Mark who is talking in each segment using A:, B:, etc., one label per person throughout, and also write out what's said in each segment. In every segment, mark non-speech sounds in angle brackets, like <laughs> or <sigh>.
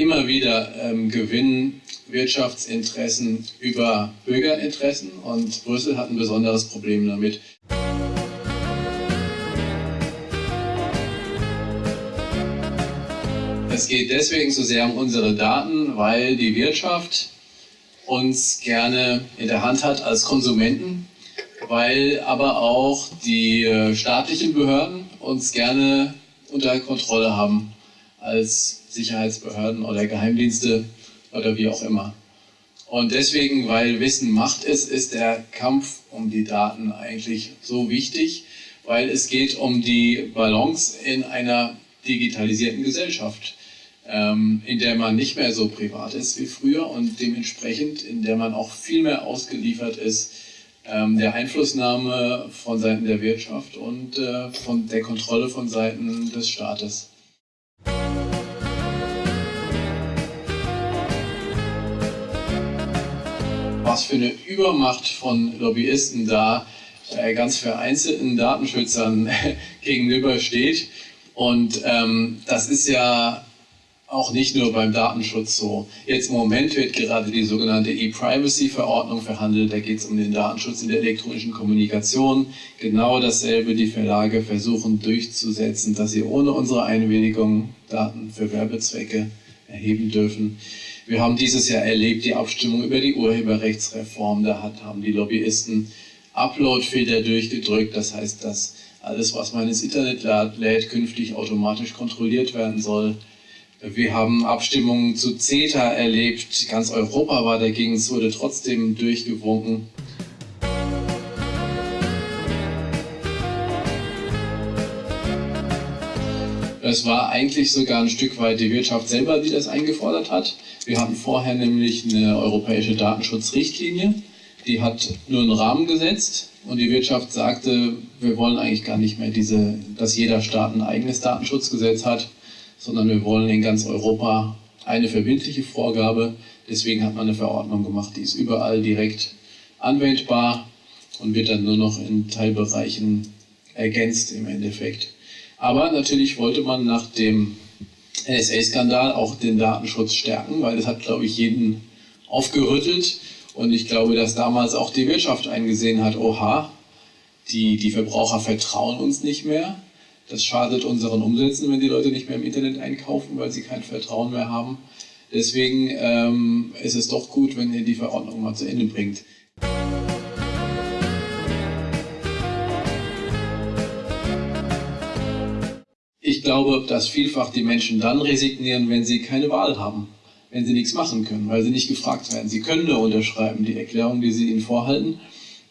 A: immer wieder ähm, gewinnen Wirtschaftsinteressen über Bürgerinteressen und Brüssel hat ein besonderes Problem damit. Es geht deswegen so sehr um unsere Daten, weil die Wirtschaft uns gerne in der Hand hat als Konsumenten, weil aber auch die äh, staatlichen Behörden uns gerne unter Kontrolle haben als Sicherheitsbehörden oder Geheimdienste oder wie auch immer. Und deswegen, weil Wissen Macht ist, ist der Kampf um die Daten eigentlich so wichtig, weil es geht um die Balance in einer digitalisierten Gesellschaft, ähm, in der man nicht mehr so privat ist wie früher und dementsprechend in der man auch viel mehr ausgeliefert ist ähm, der Einflussnahme von Seiten der Wirtschaft und äh, von der Kontrolle von Seiten des Staates. Was für eine Übermacht von Lobbyisten da äh, ganz vereinzelten Datenschützern <laughs> gegenübersteht. Und ähm, das ist ja auch nicht nur beim Datenschutz so. Jetzt im Moment wird gerade die sogenannte E-Privacy-Verordnung verhandelt. Da geht es um den Datenschutz in der elektronischen Kommunikation. Genau dasselbe die Verlage versuchen durchzusetzen, dass sie ohne unsere Einwilligung Daten für Werbezwecke erheben dürfen. Wir haben dieses Jahr erlebt die Abstimmung über die Urheberrechtsreform. Da hat, haben die Lobbyisten Upload-Filter durchgedrückt. Das heißt, dass alles, was man ins Internet lädt, künftig automatisch kontrolliert werden soll. Wir haben Abstimmungen zu CETA erlebt. Ganz Europa war dagegen, es wurde trotzdem durchgewunken. Es war eigentlich sogar ein Stück weit die Wirtschaft selber, die das eingefordert hat. Wir hatten vorher nämlich eine europäische Datenschutzrichtlinie, die hat nur einen Rahmen gesetzt und die Wirtschaft sagte, wir wollen eigentlich gar nicht mehr, diese, dass jeder Staat ein eigenes Datenschutzgesetz hat, sondern wir wollen in ganz Europa eine verbindliche Vorgabe. Deswegen hat man eine Verordnung gemacht, die ist überall direkt anwendbar und wird dann nur noch in Teilbereichen ergänzt im Endeffekt. Aber natürlich wollte man nach dem NSA-Skandal auch den Datenschutz stärken, weil es hat, glaube ich, jeden aufgerüttelt. Und ich glaube, dass damals auch die Wirtschaft eingesehen hat, oha, die, die Verbraucher vertrauen uns nicht mehr. Das schadet unseren Umsätzen, wenn die Leute nicht mehr im Internet einkaufen, weil sie kein Vertrauen mehr haben. Deswegen ähm, ist es doch gut, wenn ihr die Verordnung mal zu Ende bringt. Ich glaube, dass vielfach die Menschen dann resignieren, wenn sie keine Wahl haben, wenn sie nichts machen können, weil sie nicht gefragt werden. Sie können nur unterschreiben, die Erklärung, die sie ihnen vorhalten.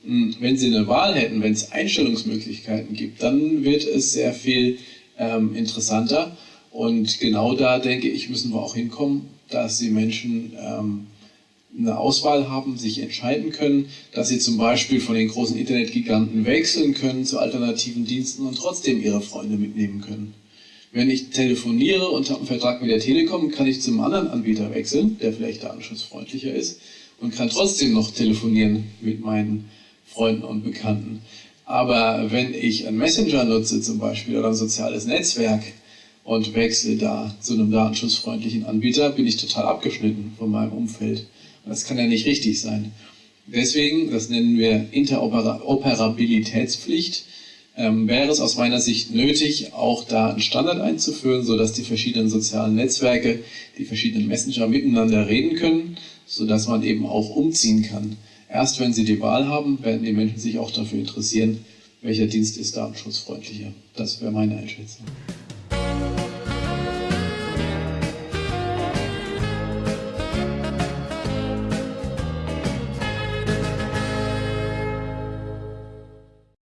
A: Hm, wenn sie eine Wahl hätten, wenn es Einstellungsmöglichkeiten gibt, dann wird es sehr viel ähm, interessanter. Und genau da, denke ich, müssen wir auch hinkommen, dass die Menschen ähm, eine Auswahl haben, sich entscheiden können, dass sie zum Beispiel von den großen Internetgiganten wechseln können zu alternativen Diensten und trotzdem ihre Freunde mitnehmen können. Wenn ich telefoniere und habe einen Vertrag mit der Telekom, kann ich zum anderen Anbieter wechseln, der vielleicht datenschutzfreundlicher ist und kann trotzdem noch telefonieren mit meinen Freunden und Bekannten. Aber wenn ich einen Messenger nutze zum Beispiel oder ein soziales Netzwerk und wechsle da zu einem datenschutzfreundlichen Anbieter, bin ich total abgeschnitten von meinem Umfeld. Das kann ja nicht richtig sein. Deswegen, das nennen wir Interoperabilitätspflicht, ähm, wäre es aus meiner Sicht nötig, auch da einen Standard einzuführen, sodass die verschiedenen sozialen Netzwerke, die verschiedenen Messenger miteinander reden können, sodass man eben auch umziehen kann. Erst wenn sie die Wahl haben, werden die Menschen sich auch dafür interessieren, welcher Dienst ist datenschutzfreundlicher. Das wäre meine Einschätzung.